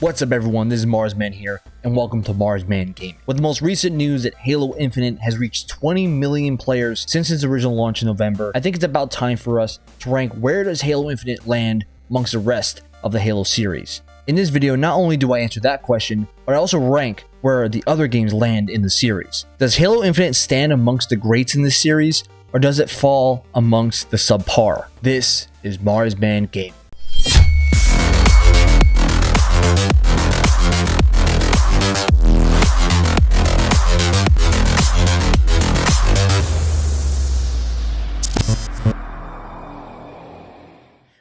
What's up everyone, this is Marsman here, and welcome to Marsman Gaming. With the most recent news that Halo Infinite has reached 20 million players since its original launch in November, I think it's about time for us to rank where does Halo Infinite land amongst the rest of the Halo series. In this video, not only do I answer that question, but I also rank where the other games land in the series. Does Halo Infinite stand amongst the greats in this series, or does it fall amongst the subpar? This is Marsman Gaming.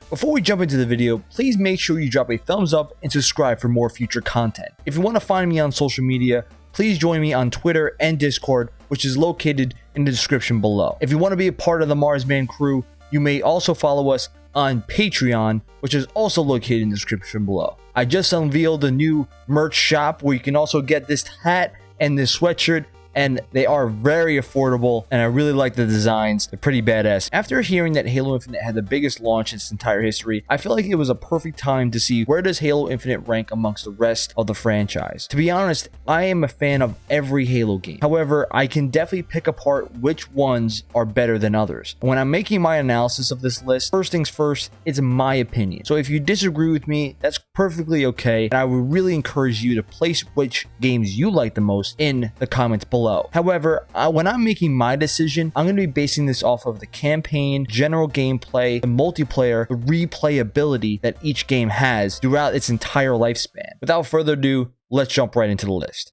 Before we jump into the video, please make sure you drop a thumbs up and subscribe for more future content. If you want to find me on social media, please join me on Twitter and Discord, which is located in the description below. If you want to be a part of the Marsman crew, you may also follow us on Patreon, which is also located in the description below. I just unveiled a new merch shop where you can also get this hat and this sweatshirt and they are very affordable and I really like the designs. They're pretty badass. After hearing that Halo Infinite had the biggest launch in its entire history, I feel like it was a perfect time to see where does Halo Infinite rank amongst the rest of the franchise. To be honest, I am a fan of every Halo game. However, I can definitely pick apart which ones are better than others. When I'm making my analysis of this list, first things first, it's my opinion. So if you disagree with me, that's perfectly okay. And I would really encourage you to place which games you like the most in the comments below below. However, when I'm making my decision, I'm going to be basing this off of the campaign, general gameplay, the multiplayer, the replayability that each game has throughout its entire lifespan. Without further ado, let's jump right into the list.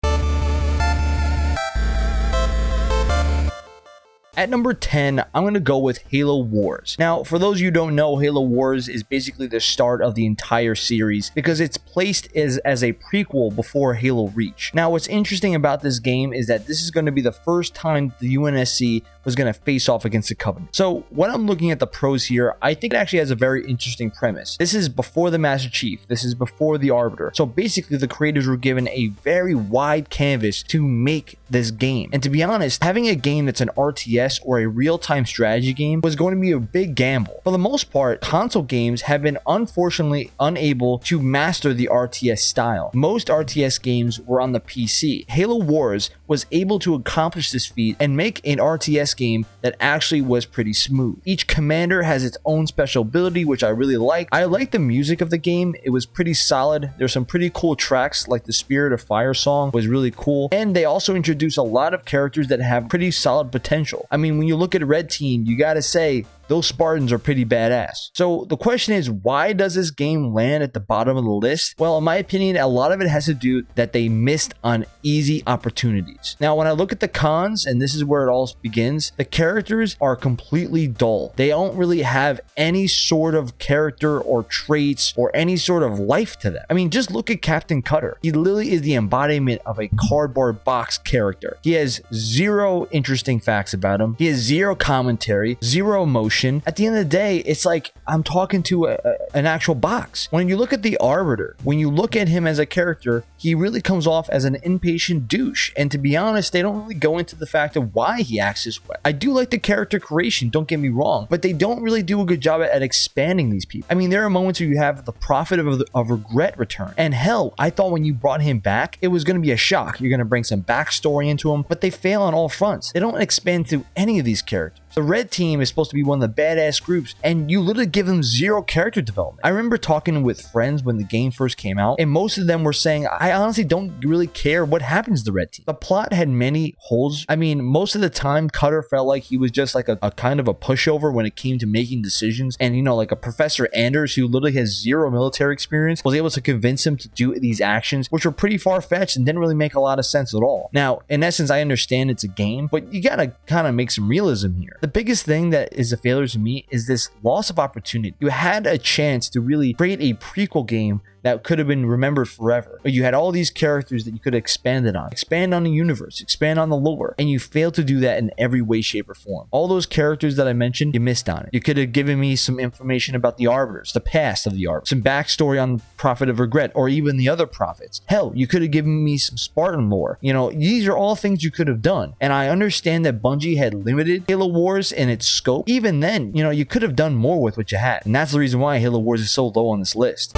At number 10, I'm going to go with Halo Wars. Now, for those you don't know, Halo Wars is basically the start of the entire series because it's placed as, as a prequel before Halo Reach. Now, what's interesting about this game is that this is going to be the first time the UNSC was going to face off against the Covenant. So when I'm looking at the pros here, I think it actually has a very interesting premise. This is before the Master Chief. This is before the Arbiter. So basically the creators were given a very wide canvas to make this game. And to be honest, having a game that's an RTS or a real-time strategy game was going to be a big gamble. For the most part, console games have been unfortunately unable to master the RTS style. Most RTS games were on the PC. Halo Wars was able to accomplish this feat and make an RTS game that actually was pretty smooth. Each commander has its own special ability, which I really like. I like the music of the game. It was pretty solid. There's some pretty cool tracks, like the Spirit of Fire song was really cool. And they also introduce a lot of characters that have pretty solid potential. Mean, when you look at a Red Team, you gotta say, those Spartans are pretty badass. So the question is, why does this game land at the bottom of the list? Well, in my opinion, a lot of it has to do that they missed on easy opportunities. Now, when I look at the cons, and this is where it all begins, the characters are completely dull. They don't really have any sort of character or traits or any sort of life to them. I mean, just look at Captain Cutter. He literally is the embodiment of a cardboard box character. He has zero interesting facts about him. He has zero commentary, zero emotion, emotion. At the end of the day, it's like I'm talking to a, a, an actual box. When you look at the Arbiter, when you look at him as a character, he really comes off as an impatient douche. And to be honest, they don't really go into the fact of why he acts this way. I do like the character creation, don't get me wrong, but they don't really do a good job at, at expanding these people. I mean, there are moments where you have the prophet of, of regret return. And hell, I thought when you brought him back, it was going to be a shock. You're going to bring some backstory into him, but they fail on all fronts. They don't expand to any of these characters. The red team is supposed to be one of the badass groups, and you literally give them zero character development. I remember talking with friends when the game first came out, and most of them were saying, I honestly don't really care what happens to the red team. The plot had many holes. I mean, most of the time, Cutter felt like he was just like a, a kind of a pushover when it came to making decisions. And, you know, like a Professor Anders, who literally has zero military experience, was able to convince him to do these actions, which were pretty far fetched and didn't really make a lot of sense at all. Now, in essence, I understand it's a game, but you gotta kind of make some realism here. The biggest thing that is a failure to me is this loss of opportunity. You had a chance to really create a prequel game that could have been remembered forever. But you had all these characters that you could have expanded on. Expand on the universe, expand on the lore, and you failed to do that in every way, shape, or form. All those characters that I mentioned, you missed on it. You could have given me some information about the Arbiters, the past of the Arbiters, some backstory on the Prophet of Regret, or even the other prophets. Hell, you could have given me some Spartan lore. You know, these are all things you could have done. And I understand that Bungie had limited Halo Wars in its scope. Even then, you know, you could have done more with what you had. And that's the reason why Halo Wars is so low on this list.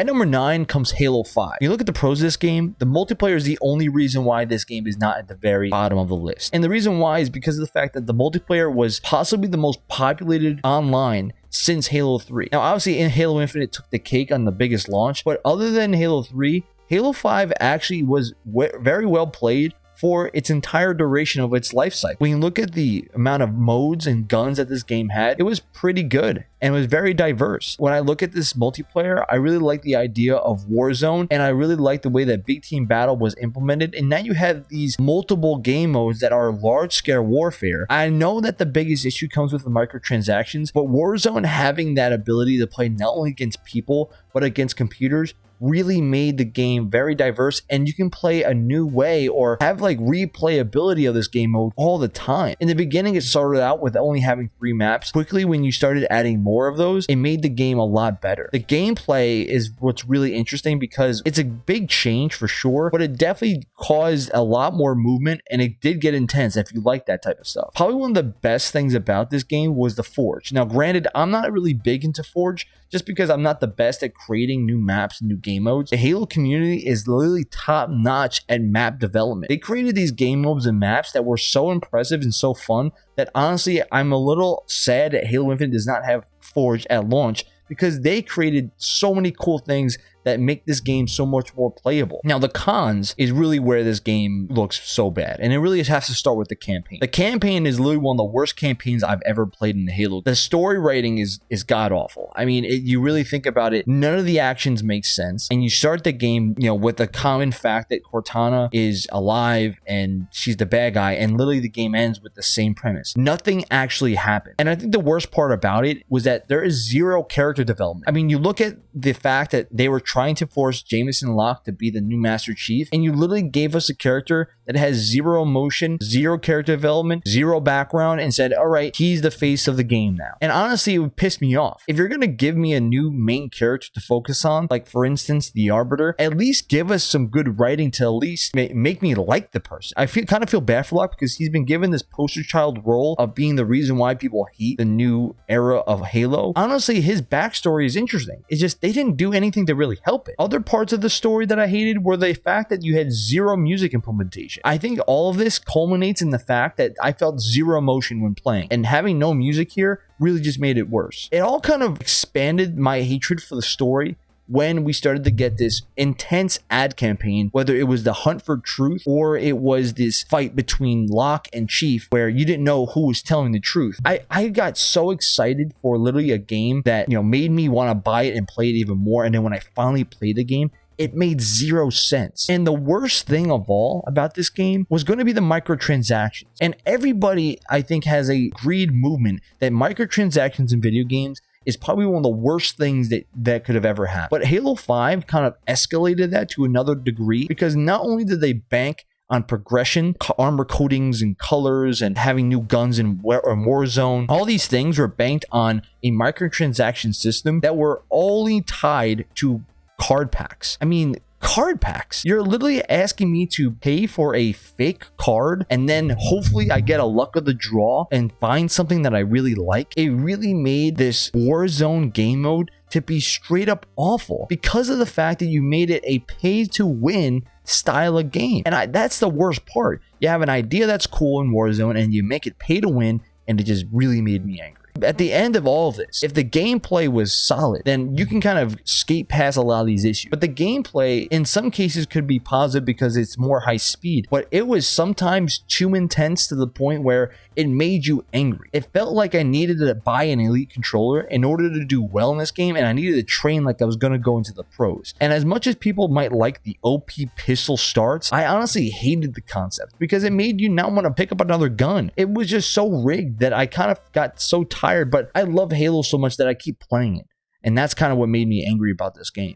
At number 9 comes Halo 5. When you look at the pros of this game, the multiplayer is the only reason why this game is not at the very bottom of the list. And the reason why is because of the fact that the multiplayer was possibly the most populated online since Halo 3. Now, obviously, in Halo Infinite took the cake on the biggest launch, but other than Halo 3, Halo 5 actually was very well played for its entire duration of its life cycle. When you look at the amount of modes and guns that this game had, it was pretty good and was very diverse. When I look at this multiplayer, I really like the idea of Warzone and I really like the way that Big Team Battle was implemented. And now you have these multiple game modes that are large scale warfare. I know that the biggest issue comes with the microtransactions, but Warzone having that ability to play not only against people, but against computers really made the game very diverse and you can play a new way or have like replayability of this game mode all the time. In the beginning, it started out with only having three maps. Quickly, when you started adding more of those, it made the game a lot better. The gameplay is what's really interesting because it's a big change for sure, but it definitely caused a lot more movement and it did get intense if you like that type of stuff. Probably one of the best things about this game was the Forge. Now, granted, I'm not really big into Forge just because I'm not the best at creating new maps and new game modes. The Halo community is literally top notch at map development. They created these game modes and maps that were so impressive and so fun that honestly, I'm a little sad that Halo Infinite does not have Forge at launch because they created so many cool things that make this game so much more playable. Now, the cons is really where this game looks so bad, and it really has to start with the campaign. The campaign is literally one of the worst campaigns I've ever played in Halo. The story writing is is god awful. I mean, it, you really think about it, none of the actions make sense, and you start the game, you know, with the common fact that Cortana is alive and she's the bad guy, and literally the game ends with the same premise. Nothing actually happened, and I think the worst part about it was that there is zero character development. I mean, you look at the fact that they were trying trying to force Jameson Locke to be the new Master Chief, and you literally gave us a character that has zero emotion, zero character development, zero background, and said, all right, he's the face of the game now. And honestly, it would piss me off. If you're going to give me a new main character to focus on, like for instance, the Arbiter, at least give us some good writing to at least make me like the person. I feel kind of feel bad for Locke because he's been given this poster child role of being the reason why people hate the new era of Halo. Honestly, his backstory is interesting. It's just they didn't do anything to really help it. Other parts of the story that I hated were the fact that you had zero music implementation. I think all of this culminates in the fact that I felt zero emotion when playing, and having no music here really just made it worse. It all kind of expanded my hatred for the story when we started to get this intense ad campaign, whether it was the hunt for truth or it was this fight between Locke and Chief where you didn't know who was telling the truth. I, I got so excited for literally a game that, you know, made me want to buy it and play it even more. And then when I finally played the game, it made zero sense. And the worst thing of all about this game was going to be the microtransactions. And everybody, I think, has a greed movement that microtransactions in video games is probably one of the worst things that that could have ever happened. But Halo 5 kind of escalated that to another degree because not only did they bank on progression, armor coatings and colors, and having new guns in War Warzone. All these things were banked on a microtransaction system that were only tied to card packs. I mean, card packs. You're literally asking me to pay for a fake card and then hopefully I get a luck of the draw and find something that I really like. It really made this Warzone game mode to be straight up awful because of the fact that you made it a pay to win style of game. And I, that's the worst part. You have an idea that's cool in Warzone and you make it pay to win and it just really made me angry at the end of all of this, if the gameplay was solid, then you can kind of skate past a lot of these issues. But the gameplay, in some cases, could be positive because it's more high speed. But it was sometimes too intense to the point where it made you angry. It felt like I needed to buy an elite controller in order to do well in this game, and I needed to train like I was going to go into the pros. And as much as people might like the OP pistol starts, I honestly hated the concept because it made you not want to pick up another gun. It was just so rigged that I kind of got so tired tired, but I love Halo so much that I keep playing it. And that's kind of what made me angry about this game.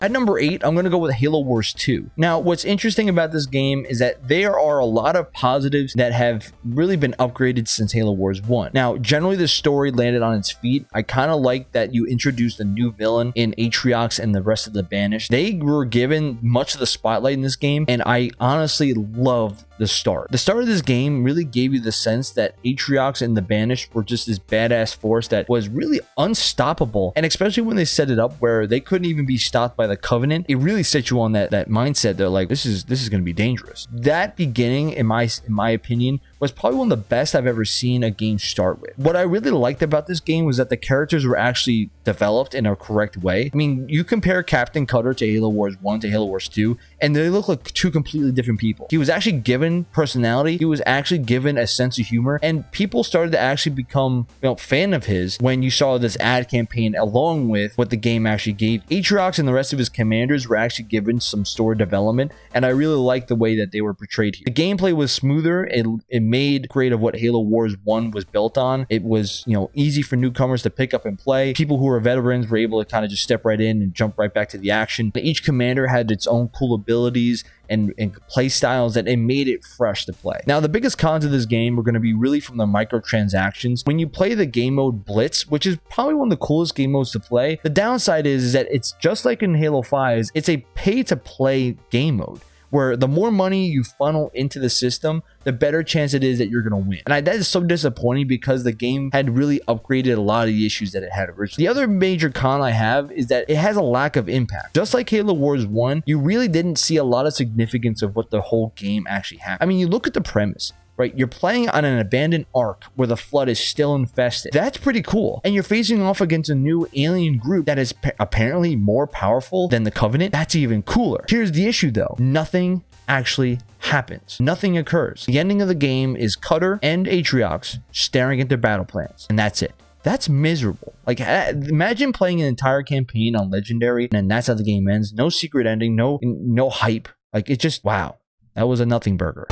At number 8, I'm going to go with Halo Wars 2. Now, what's interesting about this game is that there are a lot of positives that have really been upgraded since Halo Wars 1. Now, generally the story landed on its feet. I kind of like that you introduced a new villain in Atriox and the rest of the Banished. They were given much of the spotlight in this game, and I honestly love the start. The start of this game really gave you the sense that Atriox and the Banished were just this badass force that was really unstoppable. And especially when they set it up where they couldn't even be stopped by the Covenant, it really set you on that, that mindset. They're like, this is this is going to be dangerous. That beginning, in my in my opinion, was probably one of the best I've ever seen a game start with. What I really liked about this game was that the characters were actually developed in a correct way. I mean, you compare Captain Cutter to Halo Wars 1 to Halo Wars 2, and they look like two completely different people. He was actually given personality, he was actually given a sense of humor, and people started to actually become you know, fan of his when you saw this ad campaign along with what the game actually gave. Atriox and the rest of his commanders were actually given some story development, and I really liked the way that they were portrayed here. The gameplay was smoother, it, it made great of what Halo Wars 1 was built on. It was, you know, easy for newcomers to pick up and play. People who were veterans were able to kind of just step right in and jump right back to the action. Each commander had its own cool abilities and, and play styles that it made it fresh to play. Now, the biggest cons of this game are going to be really from the microtransactions. When you play the game mode Blitz, which is probably one of the coolest game modes to play, the downside is, is that it's just like in Halo 5, it's a pay to play game mode where the more money you funnel into the system, the better chance it is that you're going to win. And I, that is so disappointing because the game had really upgraded a lot of the issues that it had originally. The other major con I have is that it has a lack of impact. Just like Halo Wars 1, you really didn't see a lot of significance of what the whole game actually had. I mean, you look at the premise right? You're playing on an abandoned ark where the flood is still infested. That's pretty cool. And you're facing off against a new alien group that is apparently more powerful than the Covenant. That's even cooler. Here's the issue though. Nothing actually happens. Nothing occurs. The ending of the game is Cutter and Atriox staring at their battle plans. And that's it. That's miserable. Like, uh, imagine playing an entire campaign on Legendary and that's how the game ends. No secret ending, no, no hype. Like, it just, wow. That was a nothing burger.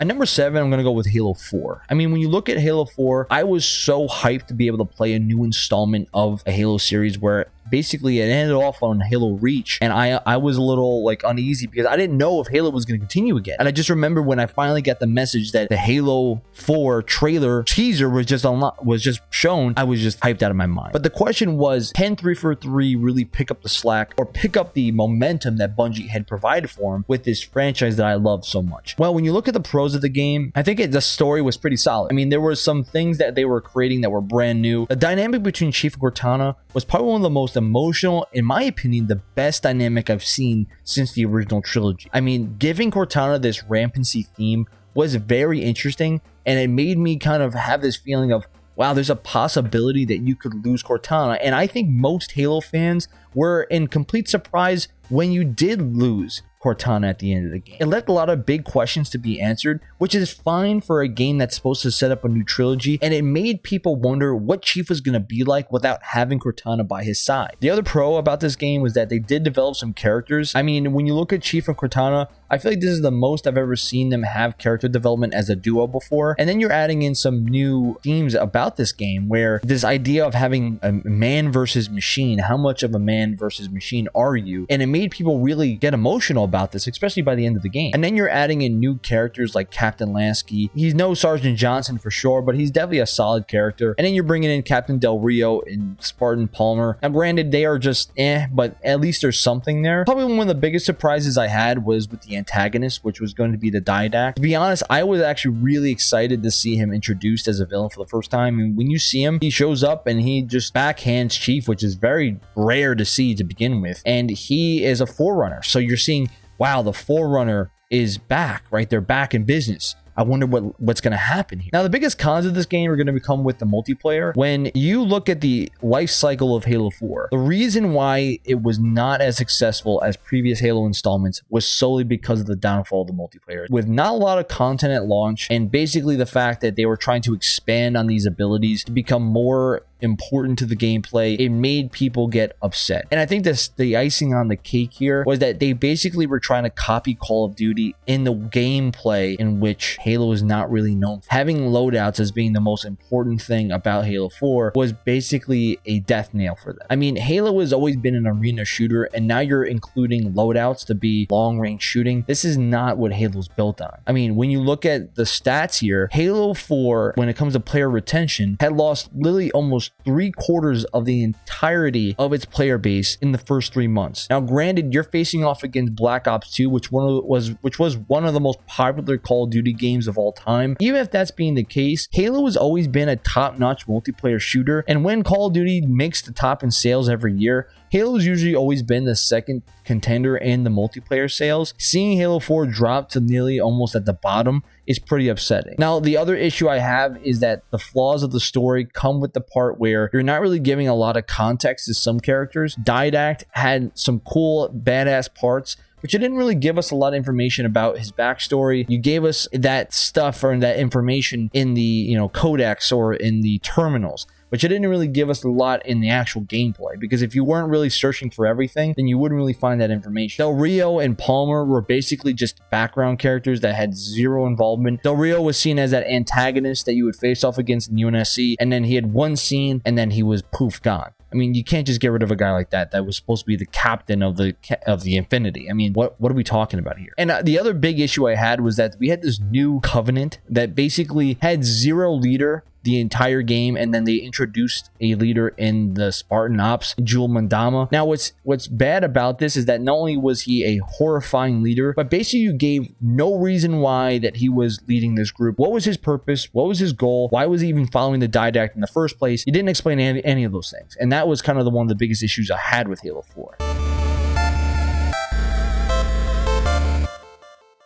At number seven, I'm going to go with Halo 4. I mean, when you look at Halo 4, I was so hyped to be able to play a new installment of a Halo series where basically it ended off on Halo Reach, and I I was a little like uneasy because I didn't know if Halo was going to continue again. And I just remember when I finally got the message that the Halo 4 trailer teaser was just unlocked, was just shown, I was just hyped out of my mind. But the question was, can 343 really pick up the slack or pick up the momentum that Bungie had provided for him with this franchise that I love so much? Well, when you look at the pros of the game, I think it, the story was pretty solid. I mean, there were some things that they were creating that were brand new. The dynamic between Chief Cortana was probably one of the most emotional, in my opinion, the best dynamic I've seen since the original trilogy. I mean, giving Cortana this rampancy theme was very interesting, and it made me kind of have this feeling of, wow, there's a possibility that you could lose Cortana. And I think most Halo fans were in complete surprise when you did lose Cortana at the end of the game. It left a lot of big questions to be answered, which is fine for a game that's supposed to set up a new trilogy, and it made people wonder what Chief was going to be like without having Cortana by his side. The other pro about this game was that they did develop some characters. I mean, when you look at Chief and Cortana, I feel like this is the most I've ever seen them have character development as a duo before. And then you're adding in some new themes about this game where this idea of having a man versus machine, how much of a man versus machine are you? And it made people really get emotional about this, especially by the end of the game. And then you're adding in new characters like Captain Lasky. He's no Sergeant Johnson for sure, but he's definitely a solid character. And then you're bringing in Captain Del Rio and Spartan Palmer. And granted, they are just eh, but at least there's something there. Probably one of the biggest surprises I had was with the antagonist, which was going to be the Didact. To be honest, I was actually really excited to see him introduced as a villain for the first time. And when you see him, he shows up and he just backhands Chief, which is very rare to see to begin with. And he is a forerunner. So you're seeing wow, the Forerunner is back, right? They're back in business. I wonder what what's going to happen here. Now, the biggest cons of this game are going to become with the multiplayer. When you look at the life cycle of Halo 4, the reason why it was not as successful as previous Halo installments was solely because of the downfall of the multiplayer. With not a lot of content at launch, and basically the fact that they were trying to expand on these abilities to become more important to the gameplay, it made people get upset. And I think this the icing on the cake here was that they basically were trying to copy Call of Duty in the gameplay in which Halo is not really known. Having loadouts as being the most important thing about Halo 4 was basically a death nail for them. I mean, Halo has always been an arena shooter, and now you're including loadouts to be long range shooting. This is not what Halo's built on. I mean, when you look at the stats here, Halo 4, when it comes to player retention, had lost literally almost almost three quarters of the entirety of its player base in the first three months. Now, granted, you're facing off against Black Ops 2, which one was which was one of the most popular Call of Duty games of all time. Even if that's being the case, Halo has always been a top-notch multiplayer shooter, and when Call of Duty makes the top in sales every year, Halo's usually always been the second contender in the multiplayer sales. Seeing Halo 4 drop to nearly almost at the bottom is pretty upsetting. Now, the other issue I have is that the flaws of the story come with the part where you're not really giving a lot of context to some characters. Didact had some cool, badass parts, but you didn't really give us a lot of information about his backstory. You gave us that stuff or that information in the, you know, codex or in the terminals but you didn't really give us a lot in the actual gameplay because if you weren't really searching for everything, then you wouldn't really find that information. Del Rio and Palmer were basically just background characters that had zero involvement. Del Rio was seen as that antagonist that you would face off against in UNSC, and then he had one scene and then he was poof gone. I mean, you can't just get rid of a guy like that. That was supposed to be the captain of the of the Infinity. I mean, what what are we talking about here? And uh, the other big issue I had was that we had this new covenant that basically had zero leader the entire game, and then they introduced a leader in the Spartan Ops, Jul 'Mdama. Now, what's what's bad about this is that not only was he a horrifying leader, but basically you gave no reason why that he was leading this group. What was his purpose? What was his goal? Why was he even following the Didact in the first place? You didn't explain any, any of those things, and that was kind of the one of the biggest issues I had with Halo 4.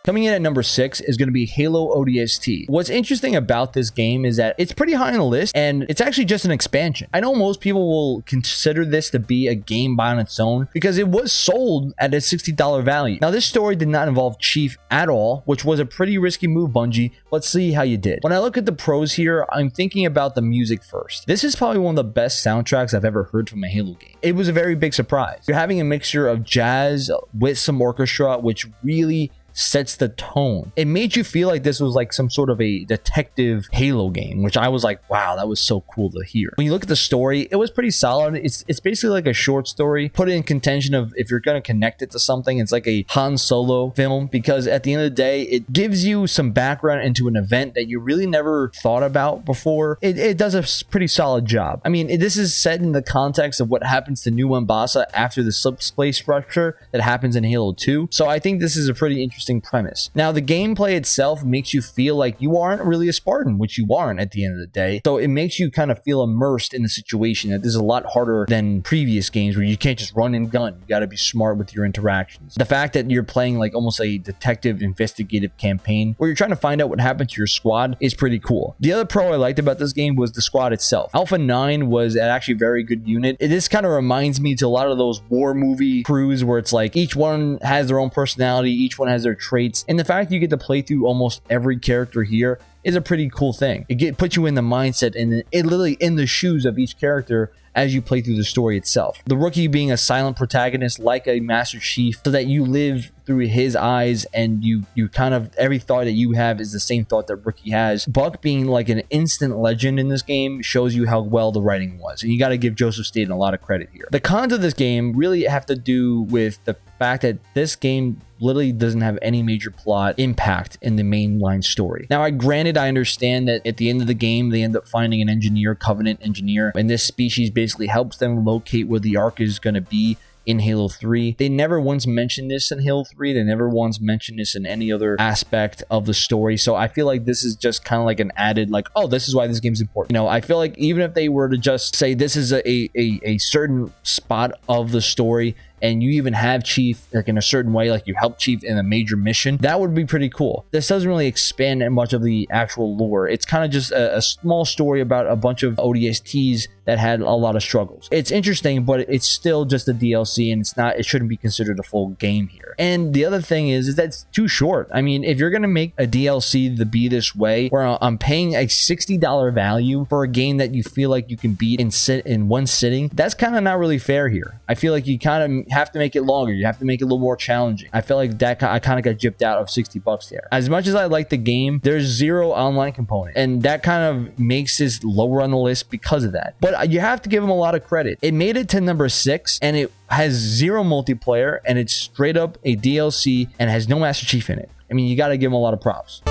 Coming in at number six is going to be Halo ODST. What's interesting about this game is that it's pretty high on the list and it's actually just an expansion. I know most people will consider this to be a game by on its own because it was sold at a $60 value. Now, this story did not involve Chief at all, which was a pretty risky move, Bungie. Let's see how you did. When I look at the pros here, I'm thinking about the music first. This is probably one of the best soundtracks I've ever heard from a Halo game. It was a very big surprise. You're having a mixture of jazz with some orchestra, which really sets the tone. It made you feel like this was like some sort of a detective Halo game, which I was like, wow, that was so cool to hear. When you look at the story, it was pretty solid. It's it's basically like a short story. Put it in contention of if you're gonna connect it to something, it's like a Han Solo film because at the end of the day, it gives you some background into an event that you really never thought about before. It, it does a pretty solid job. I mean, this is set in the context of what happens to New Mombasa after the subspace rupture that happens in Halo 2. So I think this is a pretty interesting interesting premise. Now, the gameplay itself makes you feel like you aren't really a Spartan, which you aren't at the end of the day. So it makes you kind of feel immersed in the situation that this is a lot harder than previous games where you can't just run and gun. You got to be smart with your interactions. The fact that you're playing like almost a detective investigative campaign where you're trying to find out what happened to your squad is pretty cool. The other pro I liked about this game was the squad itself. Alpha 9 was an actually very good unit. This kind of reminds me to a lot of those war movie crews where it's like each one has their own personality, each one has their traits, and the fact you get to play through almost every character here is a pretty cool thing. It get, puts you in the mindset and it literally in the shoes of each character as you play through the story itself. The rookie being a silent protagonist like a Master Chief so that you live through his eyes and you you kind of every thought that you have is the same thought that Rookie has. Buck being like an instant legend in this game shows you how well the writing was. And you got to give Joseph Staten a lot of credit here. The cons of this game really have to do with the fact that this game literally doesn't have any major plot impact in the mainline story. Now, I granted, I understand that at the end of the game, they end up finding an engineer, Covenant engineer, and this species basically helps them locate where the Ark is going to be in Halo 3. They never once mentioned this in Halo 3. They never once mentioned this in any other aspect of the story. So I feel like this is just kind of like an added, like, oh, this is why this game's important. You know, I feel like even if they were to just say this is a, a, a certain spot of the story and you even have Chief like in a certain way, like you help Chief in a major mission, that would be pretty cool. This doesn't really expand much of the actual lore. It's kind of just a, a small story about a bunch of ODSTs that had a lot of struggles. It's interesting, but it's still just a DLC and it's not, it shouldn't be considered a full game here. And the other thing is, is that it's too short. I mean, if you're going to make a DLC to be this way, where I'm paying a $60 value for a game that you feel like you can beat in sit in one sitting, that's kind of not really fair here. I feel like you kind of have to make it longer. You have to make it a little more challenging. I feel like that I kind of got gypped out of 60 bucks there. As much as I like the game, there's zero online component. And that kind of makes this lower on the list because of that. But uh, you have to give them a lot of credit. It made it to number six and it has zero multiplayer and it's straight up a DLC and has no Master Chief in it. I mean, you got to give them a lot of props.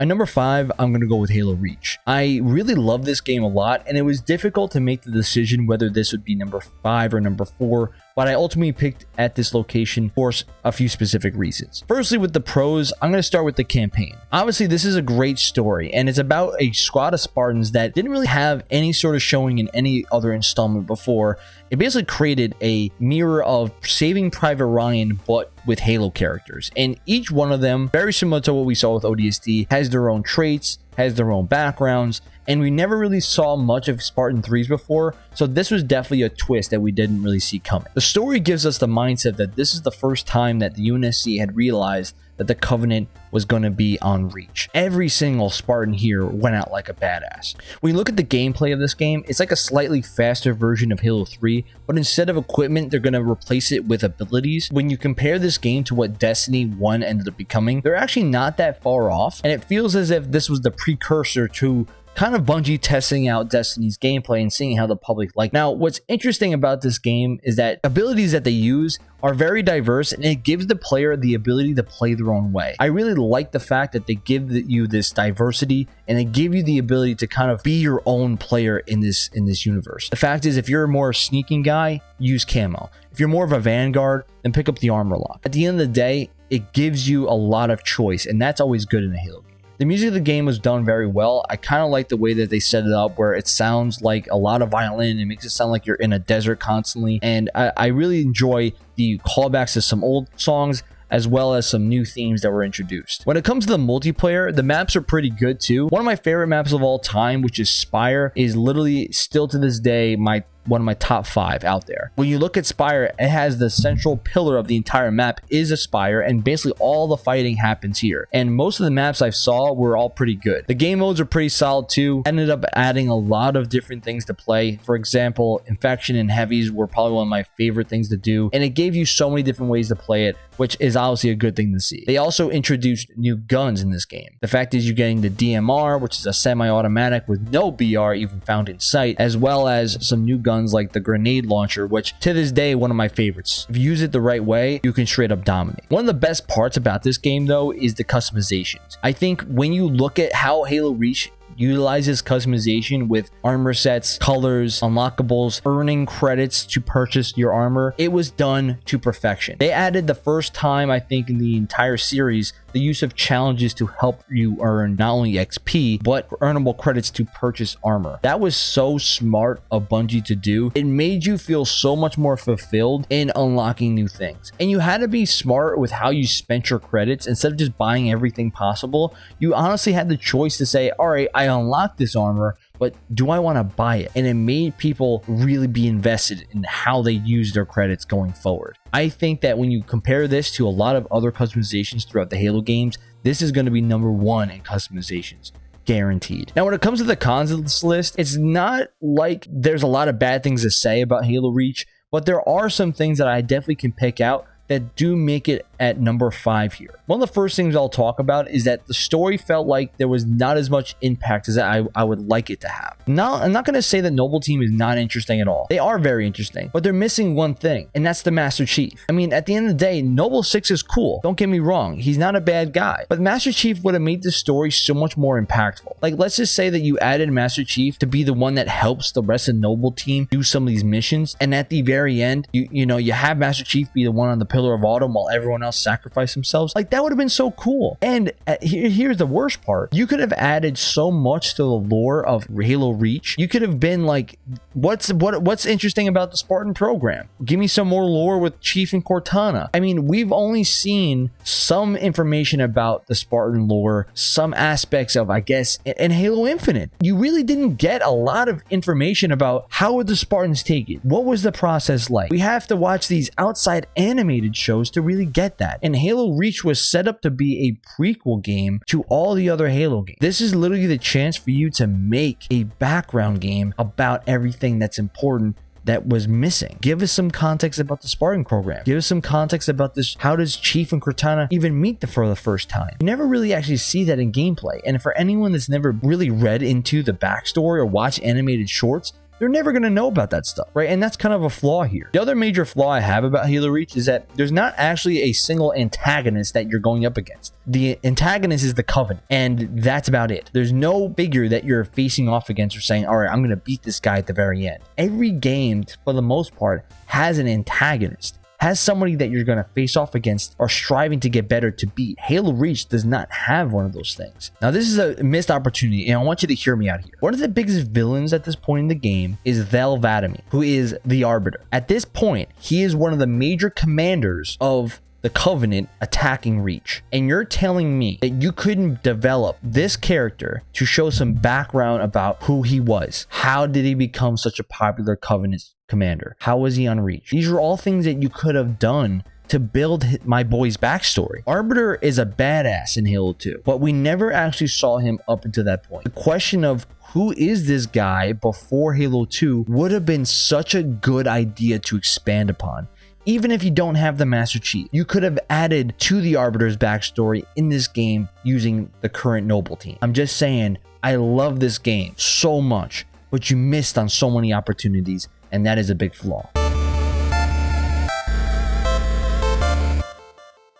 At number five, I'm going to go with Halo Reach. I really love this game a lot, and it was difficult to make the decision whether this would be number five or number four but I ultimately picked at this location for a few specific reasons. Firstly, with the pros, I'm going to start with the campaign. Obviously, this is a great story, and it's about a squad of Spartans that didn't really have any sort of showing in any other installment before. It basically created a mirror of Saving Private Ryan, but with Halo characters. And each one of them, very similar to what we saw with ODST, has their own traits, has their own backgrounds, and we never really saw much of Spartan 3s before, so this was definitely a twist that we didn't really see coming. The story gives us the mindset that this is the first time that the UNSC had realized that the Covenant was going to be on Reach. Every single Spartan here went out like a badass. When you look at the gameplay of this game, it's like a slightly faster version of Halo 3, but instead of equipment, they're going to replace it with abilities. When you compare this game to what Destiny 1 ended up becoming, they're actually not that far off, and it feels as if this was the precursor to kind of Bungie testing out Destiny's gameplay and seeing how the public like. Now, what's interesting about this game is that abilities that they use are very diverse and it gives the player the ability to play their own way. I really like the fact that they give you this diversity and they give you the ability to kind of be your own player in this in this universe. The fact is if you're a more sneaking guy, use camo. If you're more of a vanguard, then pick up the armor lock. At the end of the day, it gives you a lot of choice and that's always good in a Halo the music of the game was done very well. I kind of like the way that they set it up where it sounds like a lot of violin. It makes it sound like you're in a desert constantly. And I, I really enjoy the callbacks to some old songs as well as some new themes that were introduced. When it comes to the multiplayer, the maps are pretty good too. One of my favorite maps of all time, which is Spire, is literally still to this day my one of my top five out there. When you look at Spire, it has the central pillar of the entire map is a Spire, and basically all the fighting happens here. And most of the maps I saw were all pretty good. The game modes are pretty solid too. Ended up adding a lot of different things to play. For example, Infection and Heavies were probably one of my favorite things to do, and it gave you so many different ways to play it, which is obviously a good thing to see. They also introduced new guns in this game. The fact is you're getting the DMR, which is a semi-automatic with no BR even found in sight, as well as some new guns guns like the grenade launcher, which to this day, one of my favorites. If you use it the right way, you can straight up dominate. One of the best parts about this game though is the customizations. I think when you look at how Halo Reach utilizes customization with armor sets, colors, unlockables, earning credits to purchase your armor. It was done to perfection. They added the first time, I think, in the entire series, the use of challenges to help you earn not only XP, but earnable credits to purchase armor. That was so smart of Bungie to do. It made you feel so much more fulfilled in unlocking new things. And you had to be smart with how you spent your credits. Instead of just buying everything possible, you honestly had the choice to say, all right, I unlocked this armor, but do I want to buy it? And it made people really be invested in how they use their credits going forward. I think that when you compare this to a lot of other customizations throughout the Halo games, this is going to be number one in customizations guaranteed. Now, when it comes to the cons of this list, it's not like there's a lot of bad things to say about Halo Reach, but there are some things that I definitely can pick out that do make it at number five here. One of the first things I'll talk about is that the story felt like there was not as much impact as I, I would like it to have. Now, I'm not going to say that Noble Team is not interesting at all. They are very interesting, but they're missing one thing, and that's the Master Chief. I mean, at the end of the day, Noble 6 is cool. Don't get me wrong. He's not a bad guy, but Master Chief would have made the story so much more impactful. Like, let's just say that you added Master Chief to be the one that helps the rest of Noble Team do some of these missions, and at the very end, you, you know, you have Master Chief be the one on the Pillar of Autumn while everyone else sacrifice themselves. Like, that would have been so cool. And uh, here, here's the worst part. You could have added so much to the lore of Halo Reach. You could have been like, what's what what's interesting about the Spartan program? Give me some more lore with Chief and Cortana. I mean, we've only seen some information about the Spartan lore, some aspects of, I guess, in Halo Infinite. You really didn't get a lot of information about how would the Spartans take it? What was the process like? We have to watch these outside animated shows to really get that. And Halo Reach was set up to be a prequel game to all the other Halo games. This is literally the chance for you to make a background game about everything that's important that was missing. Give us some context about the Spartan program. Give us some context about this. How does Chief and Cortana even meet the, for the first time? You never really actually see that in gameplay. And for anyone that's never really read into the backstory or watched animated shorts, they're never going to know about that stuff, right? And that's kind of a flaw here. The other major flaw I have about Halo Reach is that there's not actually a single antagonist that you're going up against. The antagonist is the Covenant, and that's about it. There's no figure that you're facing off against or saying, all right, I'm going to beat this guy at the very end. Every game, for the most part, has an antagonist has somebody that you're going to face off against or striving to get better to beat. Halo Reach does not have one of those things. Now, this is a missed opportunity, and I want you to hear me out here. One of the biggest villains at this point in the game is Thel 'Vadamee, who is the Arbiter. At this point, he is one of the major commanders of the Covenant attacking Reach. And you're telling me that you couldn't develop this character to show some background about who he was. How did he become such a popular Covenant commander? How was he on Reach? These are all things that you could have done to build my boy's backstory. Arbiter is a badass in Halo 2, but we never actually saw him up until that point. The question of who is this guy before Halo 2 would have been such a good idea to expand upon even if you don't have the Master Chief, you could have added to the Arbiter's backstory in this game using the current Noble team. I'm just saying, I love this game so much, but you missed on so many opportunities, and that is a big flaw.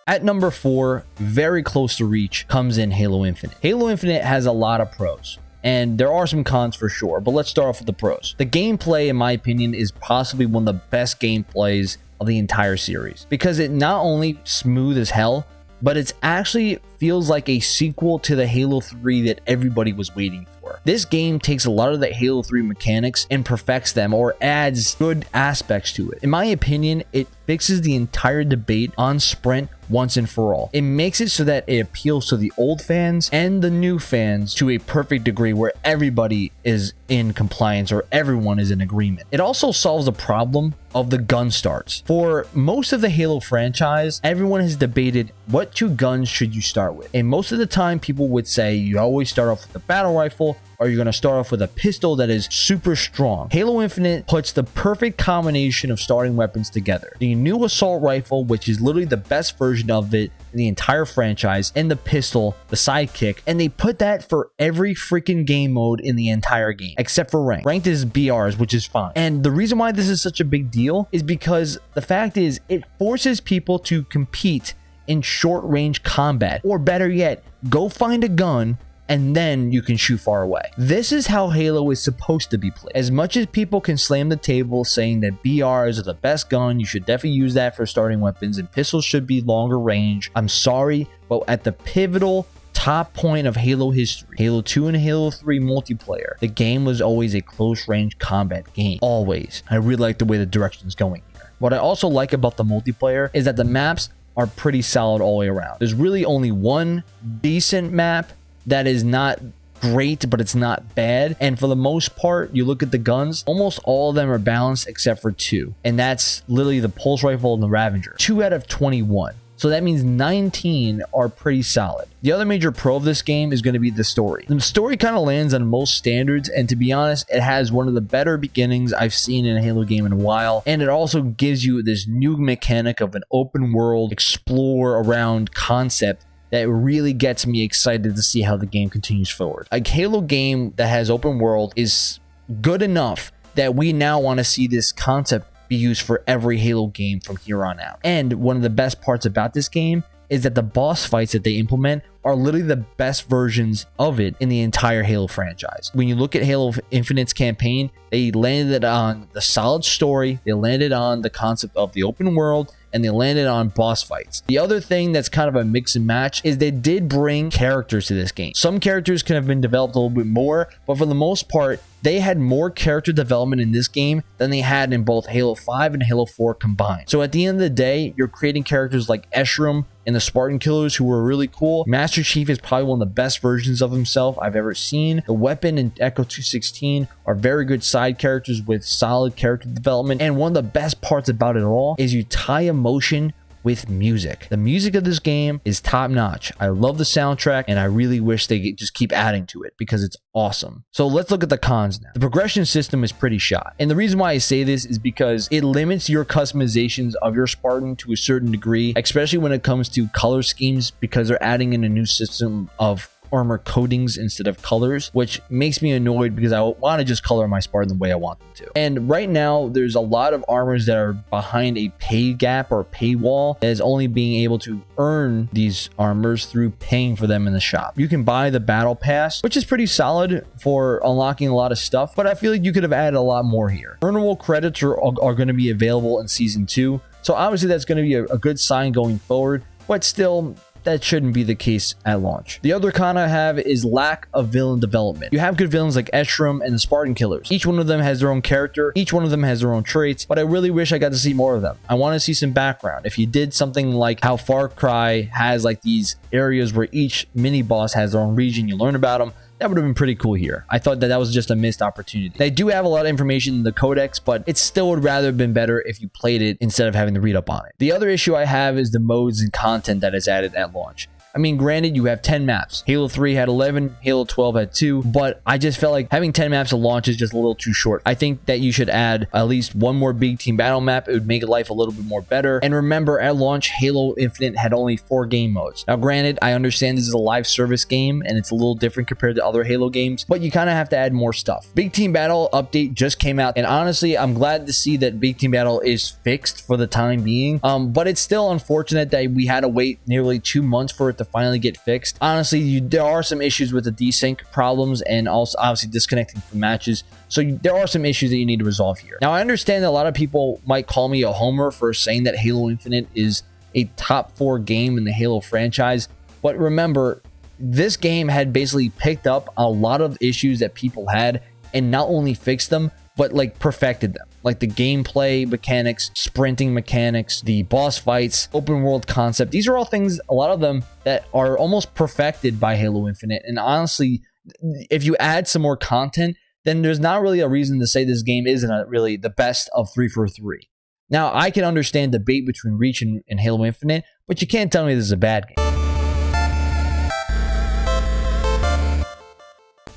At number four, very close to reach, comes in Halo Infinite. Halo Infinite has a lot of pros and there are some cons for sure, but let's start off with the pros. The gameplay, in my opinion, is possibly one of the best gameplays of the entire series because it not only smooth as hell, but it actually feels like a sequel to the Halo 3 that everybody was waiting for. This game takes a lot of the Halo 3 mechanics and perfects them or adds good aspects to it. In my opinion, it fixes the entire debate on Sprint once and for all. It makes it so that it appeals to the old fans and the new fans to a perfect degree where everybody is in compliance or everyone is in agreement. It also solves the problem of the gun starts. For most of the Halo franchise, everyone has debated what two guns should you start with. And most of the time people would say you always start off with the battle rifle or you're going to start off with a pistol that is super strong. Halo Infinite puts the perfect combination of starting weapons together. The new assault rifle, which is literally the best version of it in the entire franchise, and the pistol, the sidekick, and they put that for every freaking game mode in the entire game, except for ranked. Ranked is BRs, which is fine. And the reason why this is such a big deal is because the fact is it forces people to compete in short range combat, or better yet, go find a gun and then you can shoot far away. This is how Halo is supposed to be played. As much as people can slam the table saying that BRs are the best gun, you should definitely use that for starting weapons and pistols should be longer range. I'm sorry, but at the pivotal top point of Halo history, Halo 2 and Halo 3 multiplayer, the game was always a close range combat game. Always. I really like the way the direction is going here. What I also like about the multiplayer is that the maps are pretty solid all the way around. There's really only one decent map that is not great, but it's not bad. And for the most part, you look at the guns, almost all of them are balanced except for two. And that's literally the Pulse Rifle and the Ravager. Two out of 21. So that means 19 are pretty solid. The other major pro of this game is going to be the story. The story kind of lands on most standards, and to be honest, it has one of the better beginnings I've seen in a Halo game in a while, and it also gives you this new mechanic of an open world, explore around concept that really gets me excited to see how the game continues forward. A Halo game that has open world is good enough that we now want to see this concept be used for every Halo game from here on out. And one of the best parts about this game is that the boss fights that they implement are literally the best versions of it in the entire Halo franchise. When you look at Halo Infinite's campaign, they landed on the solid story, they landed on the concept of the open world, and they landed on boss fights. The other thing that's kind of a mix and match is they did bring characters to this game. Some characters could have been developed a little bit more, but for the most part, they had more character development in this game than they had in both Halo 5 and Halo 4 combined. So at the end of the day, you're creating characters like Escharum and the Spartan Killers who were really cool. Master Chief is probably one of the best versions of himself I've ever seen. The Weapon and Echo 216 are very good side characters with solid character development. And one of the best parts about it all is you tie emotion with music. The music of this game is top notch. I love the soundtrack and I really wish they just keep adding to it because it's awesome. So let's look at the cons now. The progression system is pretty shot. And the reason why I say this is because it limits your customizations of your Spartan to a certain degree, especially when it comes to color schemes because they're adding in a new system of armor coatings instead of colors, which makes me annoyed because I want to just color my Spartan the way I want them to. And right now, there's a lot of armors that are behind a pay gap or paywall that is only being able to earn these armors through paying for them in the shop. You can buy the battle pass, which is pretty solid for unlocking a lot of stuff, but I feel like you could have added a lot more here. Earnable credits are, are going to be available in season two. So obviously that's going to be a, a good sign going forward, but still that shouldn't be the case at launch. The other con I have is lack of villain development. You have good villains like Escharum and the Spartan Killers. Each one of them has their own character, each one of them has their own traits, but I really wish I got to see more of them. I want to see some background. If you did something like how Far Cry has like these areas where each mini boss has their own region, you learn about them, that would have been pretty cool here. I thought that that was just a missed opportunity. They do have a lot of information in the codex, but it still would rather have been better if you played it instead of having to read up on it. The other issue I have is the modes and content that is added at launch. I mean, granted, you have 10 maps. Halo 3 had 11, Halo 12 had 2, but I just felt like having 10 maps at launch is just a little too short. I think that you should add at least one more big team battle map. It would make life a little bit more better. And remember, at launch, Halo Infinite had only four game modes. Now, granted, I understand this is a live service game and it's a little different compared to other Halo games, but you kind of have to add more stuff. Big Team Battle update just came out, and honestly, I'm glad to see that Big Team Battle is fixed for the time being. Um, but it's still unfortunate that we had to wait nearly two months for it to finally get fixed. Honestly, you, there are some issues with the desync problems and also obviously disconnecting from matches. So you, there are some issues that you need to resolve here. Now, I understand that a lot of people might call me a homer for saying that Halo Infinite is a top four game in the Halo franchise. But remember, this game had basically picked up a lot of issues that people had and not only fixed them, but like perfected them like the gameplay mechanics, sprinting mechanics, the boss fights, open world concept. These are all things, a lot of them that are almost perfected by Halo Infinite. And honestly, if you add some more content, then there's not really a reason to say this game isn't a, really the best of 343. Now, I can understand the debate between Reach and, and Halo Infinite, but you can't tell me this is a bad game.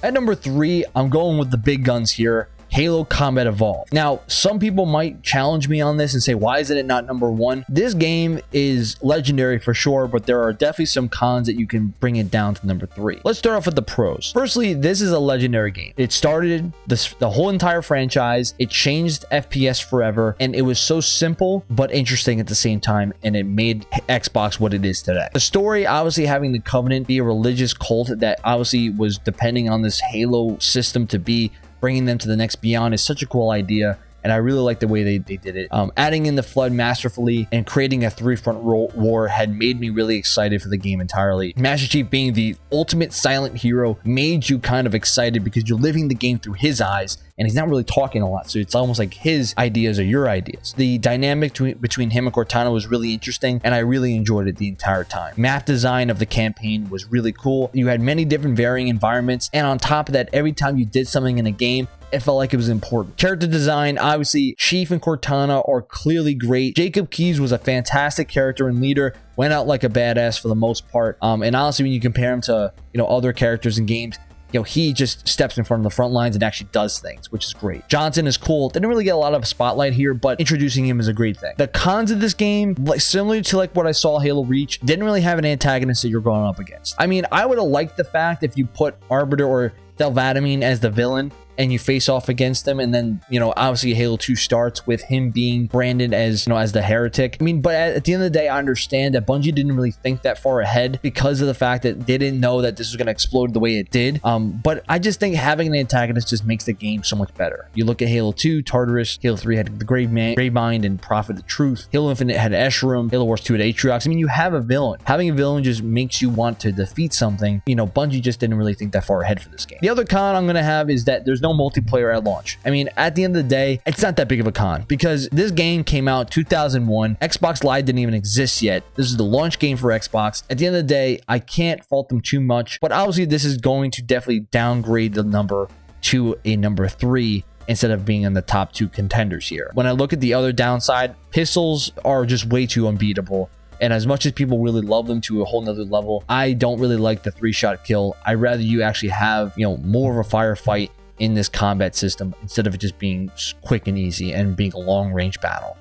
At number three, I'm going with the big guns here. Halo Combat Evolved. Now, some people might challenge me on this and say, why isn't it not number one? This game is legendary for sure, but there are definitely some cons that you can bring it down to number three. Let's start off with the pros. Firstly, this is a legendary game. It started this, the whole entire franchise. It changed FPS forever, and it was so simple but interesting at the same time, and it made Xbox what it is today. The story, obviously having the Covenant be a religious cult that obviously was depending on this Halo system to be bringing them to the next beyond is such a cool idea and I really like the way they, they did it. Um, adding in the flood masterfully and creating a three front war had made me really excited for the game entirely. Master Chief being the ultimate silent hero made you kind of excited because you're living the game through his eyes and he's not really talking a lot. So it's almost like his ideas are your ideas. The dynamic between him and Cortana was really interesting, and I really enjoyed it the entire time. Map design of the campaign was really cool. You had many different varying environments, and on top of that, every time you did something in a game, it felt like it was important. Character design, obviously, Chief and Cortana are clearly great. Jacob Keyes was a fantastic character and leader, went out like a badass for the most part. Um, and honestly, when you compare him to, you know, other characters in games, you know, he just steps in front of the front lines and actually does things, which is great. Johnson is cool. Didn't really get a lot of spotlight here, but introducing him is a great thing. The cons of this game, like similar to like what I saw Halo Reach, didn't really have an antagonist that you're going up against. I mean, I would have liked the fact if you put Arbiter or Thel-'Vadamee as the villain and you face off against them and then you know obviously halo 2 starts with him being branded as you know as the heretic. I mean but at, the end of the day i understand that bungie didn't really think that far ahead because of the fact that they didn't know that this was going to explode the way it did. Um but i just think having an antagonist just makes the game so much better. You look at halo 2 tartarus halo 3 had the grave man grave mind and prophet of truth. Halo infinite had escharum halo wars 2 had atriox. I mean you have a villain. Having a villain just makes you want to defeat something. You know bungie just didn't really think that far ahead for this game. The other con i'm going to have is that there's no multiplayer at launch. I mean, at the end of the day, it's not that big of a con because this game came out 2001. Xbox Live didn't even exist yet. This is the launch game for Xbox. At the end of the day, I can't fault them too much, but obviously this is going to definitely downgrade the number to a number three instead of being in the top two contenders here. When I look at the other downside, pistols are just way too unbeatable. And as much as people really love them to a whole nother level, I don't really like the three shot kill. I'd rather you actually have, you know, more of a firefight in this combat system instead of it just being quick and easy and being a long range battle.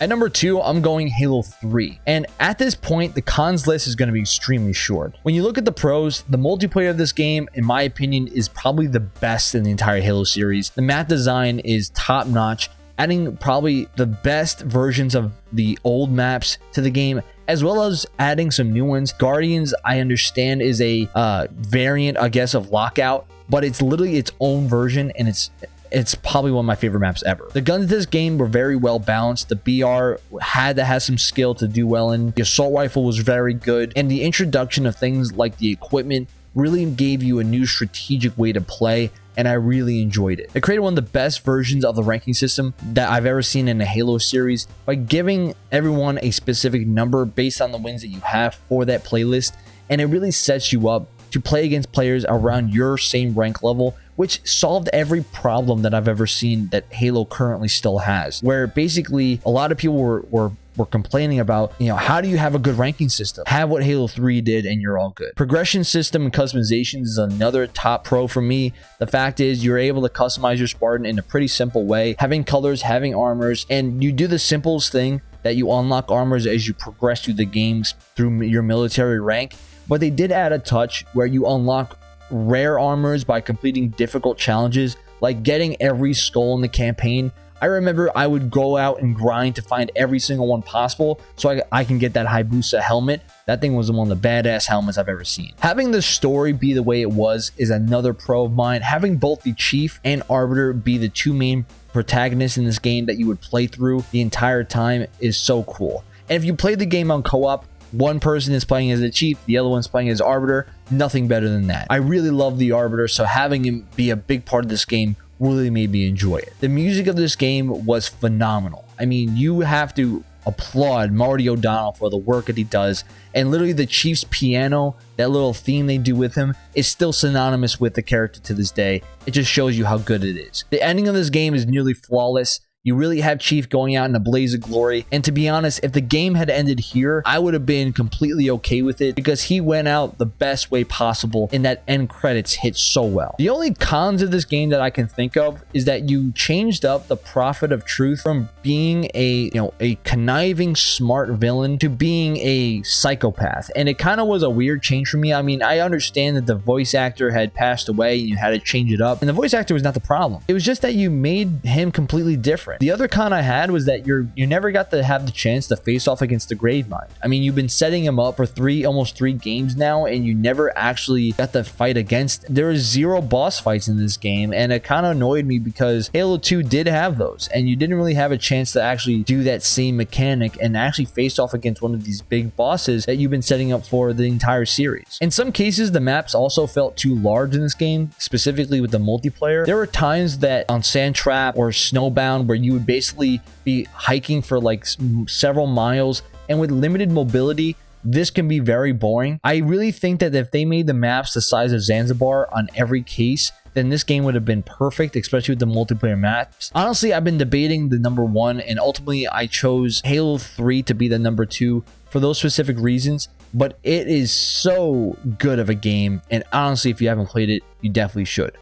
At number two, I'm going Halo 3. And at this point, the cons list is going to be extremely short. When you look at the pros, the multiplayer of this game, in my opinion, is probably the best in the entire Halo series. The map design is top notch, adding probably the best versions of the old maps to the game as well as adding some new ones. Guardians, I understand, is a uh, variant, I guess, of Lockout, but it's literally its own version and it's it's probably one of my favorite maps ever. The guns in this game were very well balanced. The BR had to have some skill to do well in. The assault rifle was very good. And the introduction of things like the equipment really gave you a new strategic way to play and I really enjoyed it. They created one of the best versions of the ranking system that I've ever seen in the Halo series by giving everyone a specific number based on the wins that you have for that playlist, and it really sets you up to play against players around your same rank level which solved every problem that I've ever seen that Halo currently still has. Where basically a lot of people were, were were complaining about, you know, how do you have a good ranking system? Have what Halo 3 did and you're all good. Progression system and customizations is another top pro for me. The fact is you're able to customize your Spartan in a pretty simple way, having colors, having armors, and you do the simplest thing that you unlock armors as you progress through the games through your military rank. But they did add a touch where you unlock rare armors by completing difficult challenges, like getting every skull in the campaign. I remember I would go out and grind to find every single one possible so I, I can get that Hayabusa helmet. That thing was one of the badass helmets I've ever seen. Having the story be the way it was is another pro of mine. Having both the Chief and Arbiter be the two main protagonists in this game that you would play through the entire time is so cool. And if you play the game on co-op, one person is playing as the chief, the other one's playing as arbiter. Nothing better than that. I really love the arbiter, so having him be a big part of this game really made me enjoy it. The music of this game was phenomenal. I mean, you have to applaud Marty O'Donnell for the work that he does. And literally, the Chief's piano, that little theme they do with him, is still synonymous with the character to this day. It just shows you how good it is. The ending of this game is nearly flawless. You really have Chief going out in a blaze of glory. And to be honest, if the game had ended here, I would have been completely okay with it because he went out the best way possible and that end credits hit so well. The only cons of this game that I can think of is that you changed up the Prophet of Truth from being a, you know, a conniving smart villain to being a psychopath. And it kind of was a weird change for me. I mean, I understand that the voice actor had passed away and you had to change it up. And the voice actor was not the problem. It was just that you made him completely different. The other con I had was that you're you never got to have the chance to face off against the Gravemind. I mean, you've been setting him up for three, almost three games now, and you never actually got to fight against. There is zero boss fights in this game, and it kind of annoyed me because Halo 2 did have those, and you didn't really have a chance to actually do that same mechanic and actually face off against one of these big bosses that you've been setting up for the entire series. In some cases, the maps also felt too large in this game, specifically with the multiplayer. There were times that on Sand Trap or Snowbound where you would basically be hiking for like several miles and with limited mobility this can be very boring. I really think that if they made the maps the size of Zanzibar on every case, then this game would have been perfect, especially with the multiplayer maps. Honestly, I've been debating the number one, and ultimately I chose Halo 3 to be the number two for those specific reasons, but it is so good of a game, and honestly, if you haven't played it, you definitely should.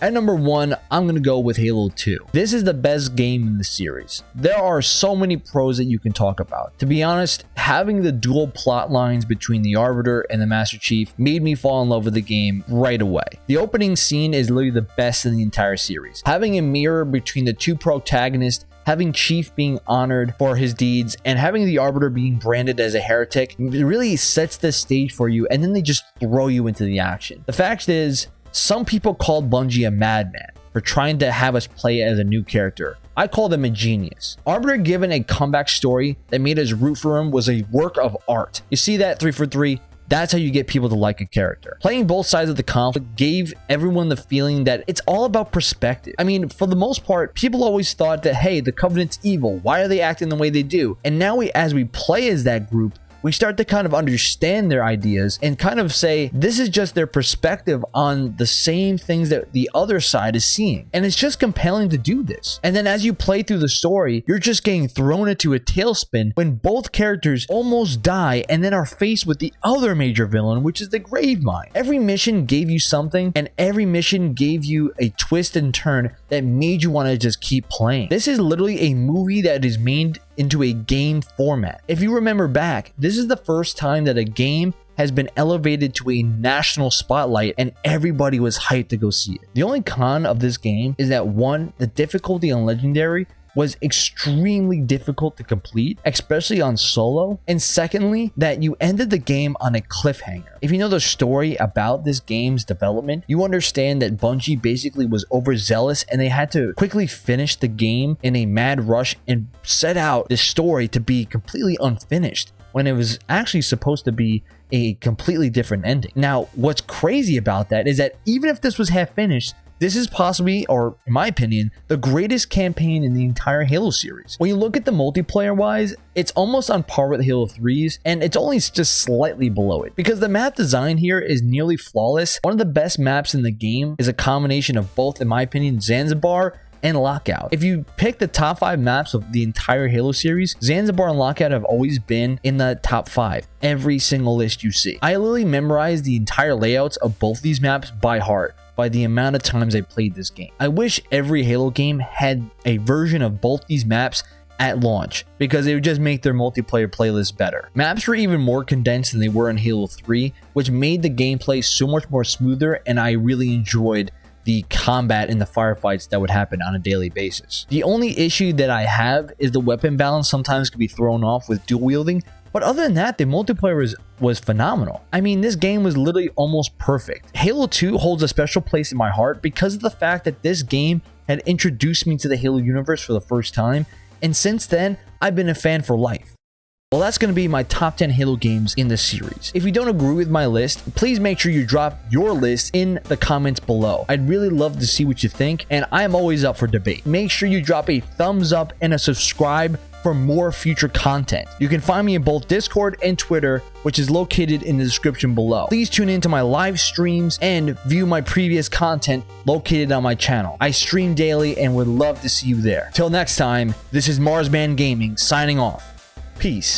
At number one, I'm going to go with Halo 2. This is the best game in the series. There are so many pros that you can talk about. To be honest, having the dual plot lines between the Arbiter and the Master Chief made me fall in love with the game right away. The opening scene is literally the best in the entire series. Having a mirror between the two protagonists having Chief being honored for his deeds and having the Arbiter being branded as a heretic really sets the stage for you and then they just throw you into the action. The fact is, some people called Bungie a madman for trying to have us play as a new character. I call them a genius. Arbiter given a comeback story that made us root for him was a work of art. You see that 343? That's how you get people to like a character. Playing both sides of the conflict gave everyone the feeling that it's all about perspective. I mean, for the most part, people always thought that, hey, the Covenant's evil. Why are they acting the way they do? And now we, as we play as that group, we start to kind of understand their ideas and kind of say this is just their perspective on the same things that the other side is seeing. And it's just compelling to do this. And then as you play through the story, you're just getting thrown into a tailspin when both characters almost die and then are faced with the other major villain, which is the Gravemind. Every mission gave you something and every mission gave you a twist and turn that made you want to just keep playing. This is literally a movie that is made into a game format. If you remember back, this is the first time that a game has been elevated to a national spotlight and everybody was hyped to go see it. The only con of this game is that one, the difficulty on Legendary was extremely difficult to complete, especially on solo. And secondly, that you ended the game on a cliffhanger. If you know the story about this game's development, you understand that Bungie basically was overzealous and they had to quickly finish the game in a mad rush and set out this story to be completely unfinished when it was actually supposed to be a completely different ending. Now, what's crazy about that is that even if this was half finished, this is possibly, or in my opinion, the greatest campaign in the entire Halo series. When you look at the multiplayer wise, it's almost on par with Halo 3's, and it's only just slightly below it. Because the map design here is nearly flawless. One of the best maps in the game is a combination of both, in my opinion, Zanzibar and Lockout. If you pick the top five maps of the entire Halo series, Zanzibar and Lockout have always been in the top five, every single list you see. I literally memorized the entire layouts of both these maps by heart by the amount of times I played this game. I wish every Halo game had a version of both these maps at launch because it would just make their multiplayer playlist better. Maps were even more condensed than they were in Halo 3, which made the gameplay so much more smoother and I really enjoyed the combat in the firefights that would happen on a daily basis. The only issue that I have is the weapon balance sometimes can be thrown off with dual wielding, but other than that, the multiplayer was, was phenomenal. I mean, this game was literally almost perfect. Halo 2 holds a special place in my heart because of the fact that this game had introduced me to the Halo universe for the first time, and since then, I've been a fan for life. Well, that's going to be my top 10 Halo games in the series. If you don't agree with my list, please make sure you drop your list in the comments below. I'd really love to see what you think, and I am always up for debate. Make sure you drop a thumbs up and a subscribe for more future content. You can find me in both Discord and Twitter, which is located in the description below. Please tune into my live streams and view my previous content located on my channel. I stream daily and would love to see you there. Till next time, this is Marsman Gaming signing off. Peace.